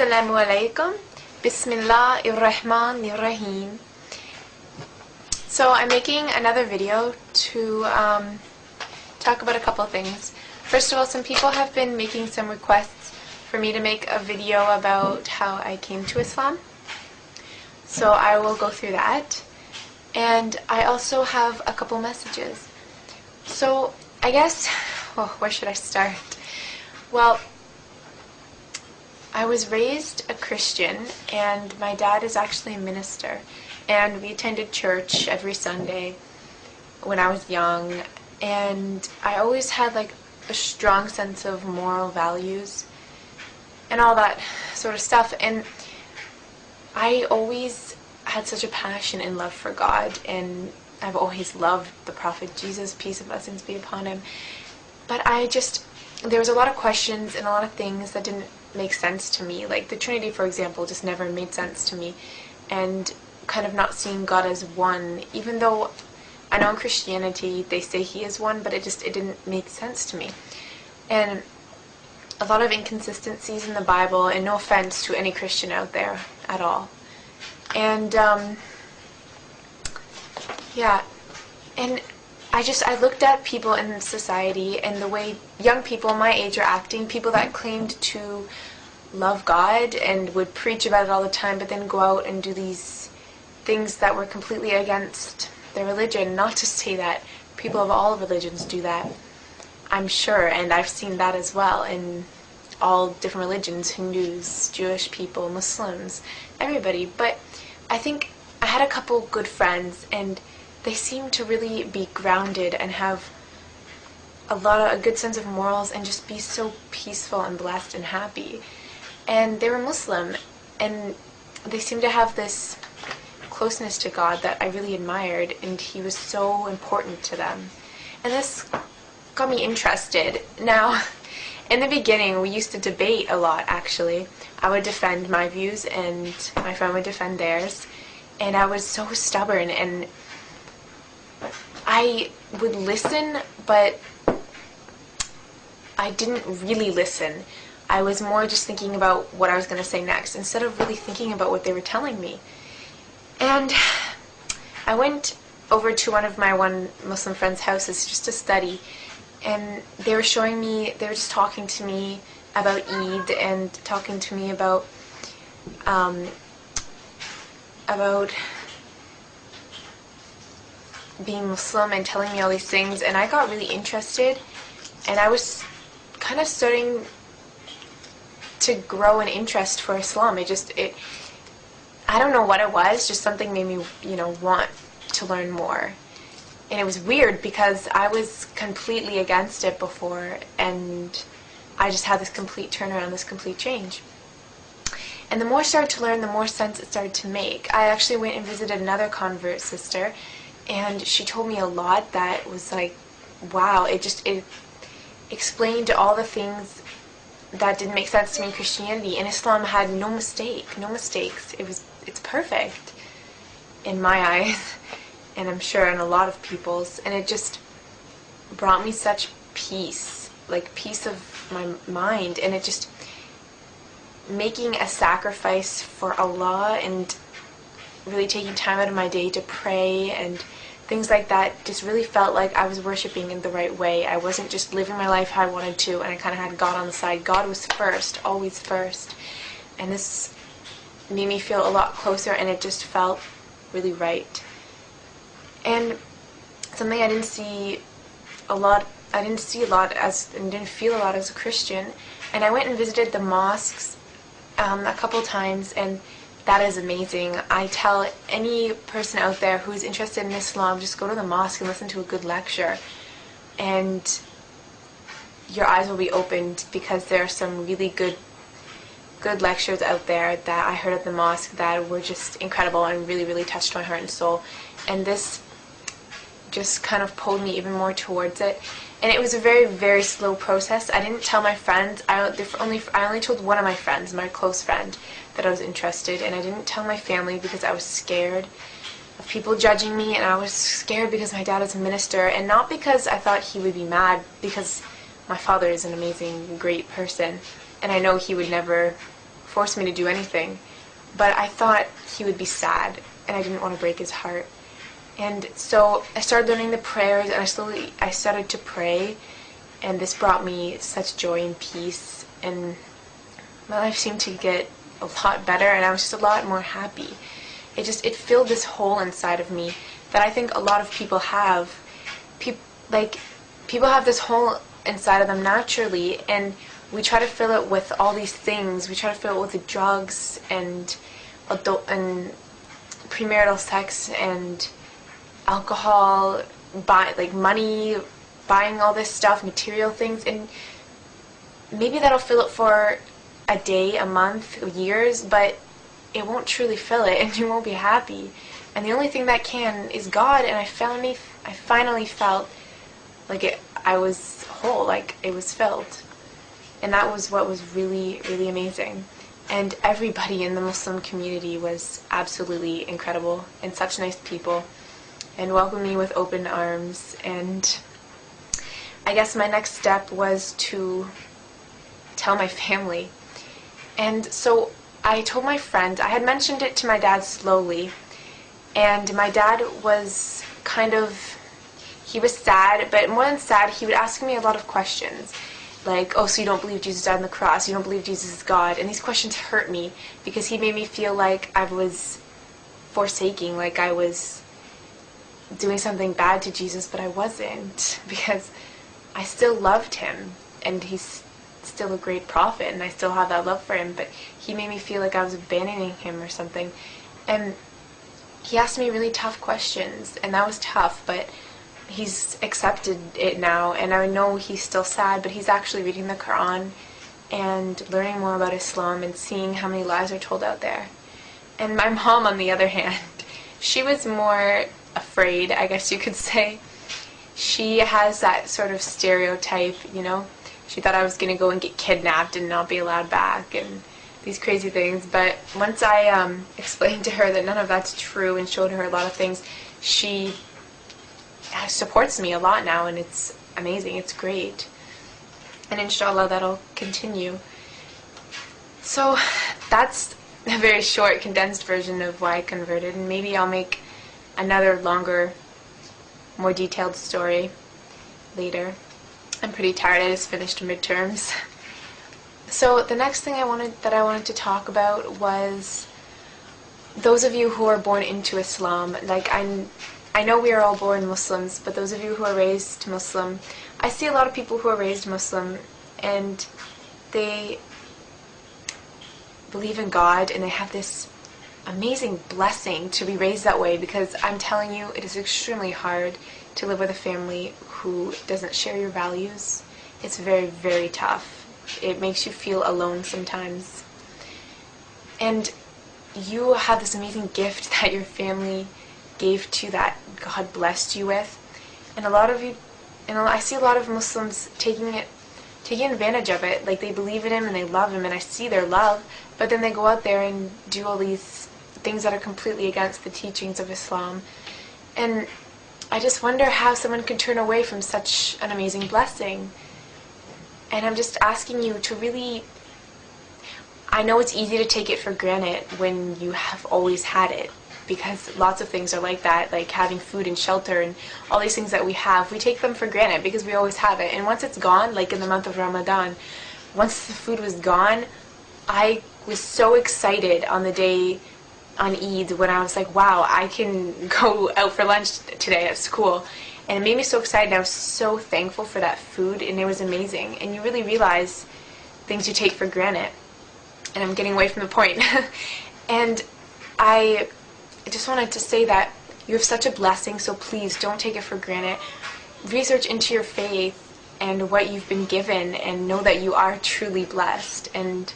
Assalamu alaikum. Bismillah ar-Rahman ar-Rahim. So I'm making another video to um, talk about a couple things. First of all, some people have been making some requests for me to make a video about how I came to Islam. So I will go through that. And I also have a couple messages. So I guess, oh, where should I start? Well, I was raised a Christian, and my dad is actually a minister. And we attended church every Sunday when I was young. And I always had like a strong sense of moral values and all that sort of stuff. And I always had such a passion and love for God. And I've always loved the Prophet Jesus, peace and blessings be upon him. But I just, there was a lot of questions and a lot of things that didn't make sense to me. Like the Trinity, for example, just never made sense to me. And kind of not seeing God as one, even though I know in Christianity they say He is one, but it just it didn't make sense to me. And a lot of inconsistencies in the Bible, and no offense to any Christian out there at all. And um, yeah, and I just I looked at people in society and the way young people my age are acting, people that claimed to love God and would preach about it all the time, but then go out and do these things that were completely against their religion. Not to say that people of all religions do that, I'm sure, and I've seen that as well in all different religions Hindus, Jewish people, Muslims, everybody. But I think I had a couple good friends, and they seemed to really be grounded and have a lot of a good sense of morals and just be so peaceful and blessed and happy. And they were Muslim, and they seemed to have this closeness to God that I really admired, and He was so important to them. And this got me interested. Now, in the beginning, we used to debate a lot, actually. I would defend my views, and my friend would defend theirs. And I was so stubborn, and I would listen, but I didn't really listen. I was more just thinking about what I was going to say next instead of really thinking about what they were telling me. And I went over to one of my one Muslim friend's houses just to study, and they were showing me, they were just talking to me about Eid and talking to me about um, about being Muslim and telling me all these things, and I got really interested, and I was kind of starting to grow an interest for Islam. It just it I don't know what it was, just something made me, you know, want to learn more. And it was weird because I was completely against it before and I just had this complete turnaround, this complete change. And the more I started to learn, the more sense it started to make. I actually went and visited another convert sister and she told me a lot that was like, wow, it just, it explained all the things that didn't make sense to me in Christianity. And Islam had no mistake, no mistakes. It was it's perfect in my eyes, and I'm sure in a lot of people's. And it just brought me such peace, like peace of my mind, and it just making a sacrifice for Allah and really taking time out of my day to pray and things like that just really felt like I was worshiping in the right way. I wasn't just living my life how I wanted to and I kind of had God on the side. God was first, always first. And this made me feel a lot closer and it just felt really right. And something I didn't see a lot I didn't see a lot as and didn't feel a lot as a Christian. And I went and visited the mosques um, a couple times and that is amazing. I tell any person out there who's interested in Islam, just go to the mosque and listen to a good lecture. And your eyes will be opened because there are some really good good lectures out there that I heard at the mosque that were just incredible and really, really touched my heart and soul. And this just kind of pulled me even more towards it. And it was a very, very slow process. I didn't tell my friends. I only I only told one of my friends, my close friend, that I was interested, and I didn't tell my family because I was scared of people judging me, and I was scared because my dad is a minister, and not because I thought he would be mad, because my father is an amazing, great person, and I know he would never force me to do anything. But I thought he would be sad, and I didn't want to break his heart. And so I started learning the prayers, and I slowly I started to pray, and this brought me such joy and peace, and my life seemed to get a lot better, and I was just a lot more happy. It just it filled this hole inside of me that I think a lot of people have. People like people have this hole inside of them naturally, and we try to fill it with all these things. We try to fill it with drugs and adult and premarital sex and alcohol, buy like money, buying all this stuff, material things, and maybe that'll fill it for a day, a month, years, but it won't truly fill it, and you won't be happy. And the only thing that can is God. And I finally, I finally felt like it. I was whole, like it was filled and that was what was really, really amazing. And everybody in the Muslim community was absolutely incredible and such nice people and welcomed me with open arms. And I guess my next step was to tell my family. And so I told my friend, I had mentioned it to my dad slowly, and my dad was kind of, he was sad, but more than sad, he would ask me a lot of questions like, oh, so you don't believe Jesus died on the cross, you don't believe Jesus is God. And these questions hurt me because he made me feel like I was forsaking, like I was doing something bad to Jesus, but I wasn't because I still loved him and he's still a great prophet and I still have that love for him, but he made me feel like I was abandoning him or something. And he asked me really tough questions and that was tough, but he's accepted it now, and I know he's still sad, but he's actually reading the Quran and learning more about Islam and seeing how many lies are told out there. And my mom, on the other hand, she was more afraid, I guess you could say. She has that sort of stereotype, you know. She thought I was going to go and get kidnapped and not be allowed back and these crazy things. But once I um, explained to her that none of that's true and showed her a lot of things, she supports me a lot now, and it's amazing. It's great. And inshallah, that'll continue. So that's a very short, condensed version of why I converted, and maybe I'll make another longer, more detailed story later. I'm pretty tired. I just finished midterms. So the next thing I wanted that I wanted to talk about was those of you who are born into Islam. Like I I know we are all born Muslims, but those of you who are raised Muslim, I see a lot of people who are raised Muslim and they believe in God and they have this amazing blessing to be raised that way because I'm telling you, it is extremely hard to live with a family who doesn't share your values. It's very, very tough. It makes you feel alone sometimes. And you have this amazing gift that your family gave to that God blessed you with. And a lot of you, and I see a lot of Muslims taking it, taking advantage of it. Like they believe in Him and they love Him, and I see their love, but then they go out there and do all these things that are completely against the teachings of Islam. And I just wonder how someone can turn away from such an amazing blessing. And I'm just asking you to really. I know it's easy to take it for granted when you have always had it because lots of things are like that, like having food and shelter and all these things that we have, we take them for granted because we always have it. And once it's gone, like in the month of Ramadan, once the food was gone, I was so excited on the day on Eid when I was like, wow, I can go out for lunch today at school. And it made me so excited. I was so thankful for that food, and it was amazing. And you really realize things you take for granted. And I'm getting away from the point. and I I just wanted to say that you have such a blessing, so please don't take it for granted. Research into your faith and what you've been given and know that you are truly blessed. And